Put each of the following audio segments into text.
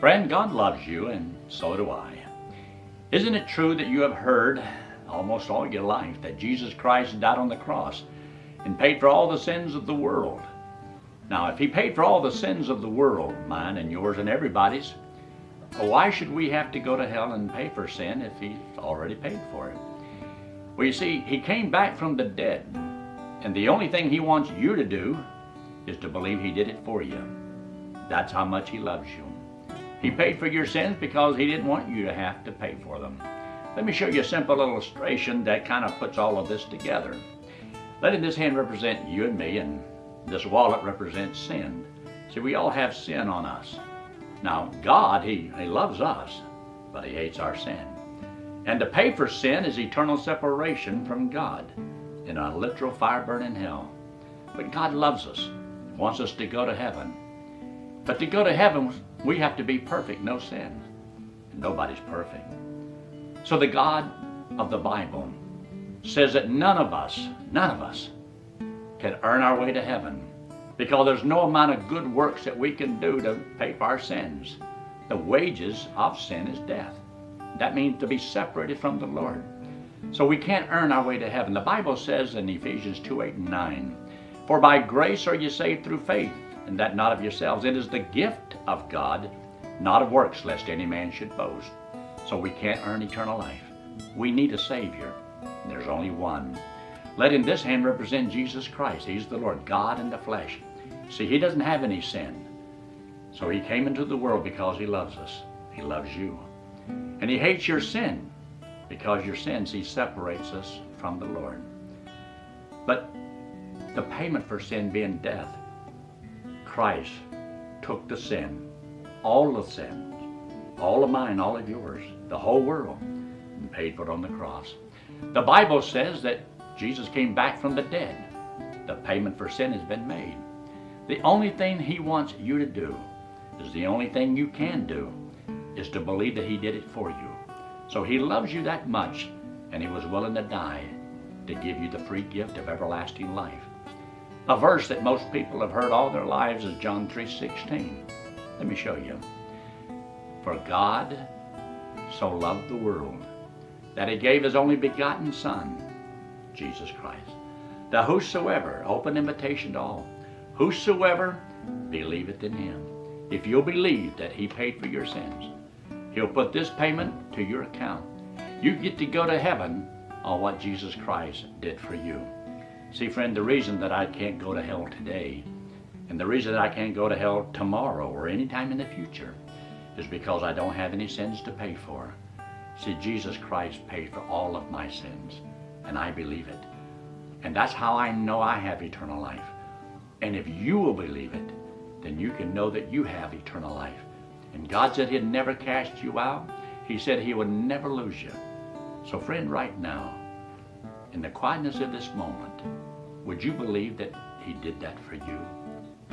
Friend, God loves you, and so do I. Isn't it true that you have heard almost all your life that Jesus Christ died on the cross and paid for all the sins of the world? Now, if He paid for all the sins of the world, mine and yours and everybody's, why should we have to go to hell and pay for sin if He's already paid for it? Well, you see, He came back from the dead, and the only thing He wants you to do is to believe He did it for you. That's how much He loves you. He paid for your sins because He didn't want you to have to pay for them. Let me show you a simple illustration that kind of puts all of this together. Letting this hand represent you and me, and this wallet represents sin. See, we all have sin on us. Now, God, He, he loves us, but He hates our sin. And to pay for sin is eternal separation from God in a literal fire burning hell. But God loves us, wants us to go to heaven. But to go to heaven, we have to be perfect, no sin. Nobody's perfect. So the God of the Bible says that none of us, none of us, can earn our way to heaven because there's no amount of good works that we can do to pay for our sins. The wages of sin is death. That means to be separated from the Lord. So we can't earn our way to heaven. The Bible says in Ephesians 2 8 and 9, For by grace are you saved through faith, and that not of yourselves. It is the gift of God, not of works, lest any man should boast. So we can't earn eternal life. We need a Savior. There's only one. Let in this hand represent Jesus Christ. He's the Lord, God in the flesh. See, He doesn't have any sin. So He came into the world because He loves us. He loves you. And He hates your sin because your sins, He separates us from the Lord. But the payment for sin being death, Christ took the sin, all the sins, all of mine, all of yours, the whole world, and paid for it on the cross. The Bible says that Jesus came back from the dead. The payment for sin has been made. The only thing He wants you to do is the only thing you can do is to believe that He did it for you. So He loves you that much, and He was willing to die to give you the free gift of everlasting life. A verse that most people have heard all their lives is John 3:16. Let me show you. For God so loved the world that he gave his only begotten Son, Jesus Christ. The whosoever, open invitation to all, whosoever believeth in him. If you'll believe that he paid for your sins, he'll put this payment to your account. You get to go to heaven on what Jesus Christ did for you. See, friend, the reason that I can't go to hell today, and the reason that I can't go to hell tomorrow or any time in the future, is because I don't have any sins to pay for. See, Jesus Christ paid for all of my sins, and I believe it. And that's how I know I have eternal life. And if you will believe it, then you can know that you have eternal life. And God said He'd never cast you out. He said He would never lose you. So, friend, right now, in the quietness of this moment, would you believe that He did that for you?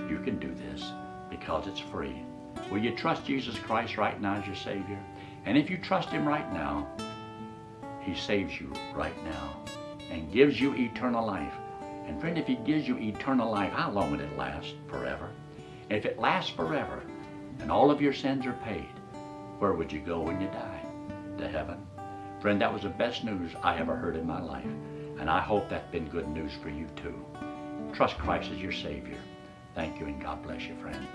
You can do this because it's free. Will you trust Jesus Christ right now as your Savior? And if you trust Him right now, He saves you right now and gives you eternal life. And friend, if He gives you eternal life, how long would it last? Forever. If it lasts forever and all of your sins are paid, where would you go when you die? To heaven. Friend, that was the best news I ever heard in my life. And I hope that's been good news for you too. Trust Christ as your Savior. Thank you and God bless you, friend.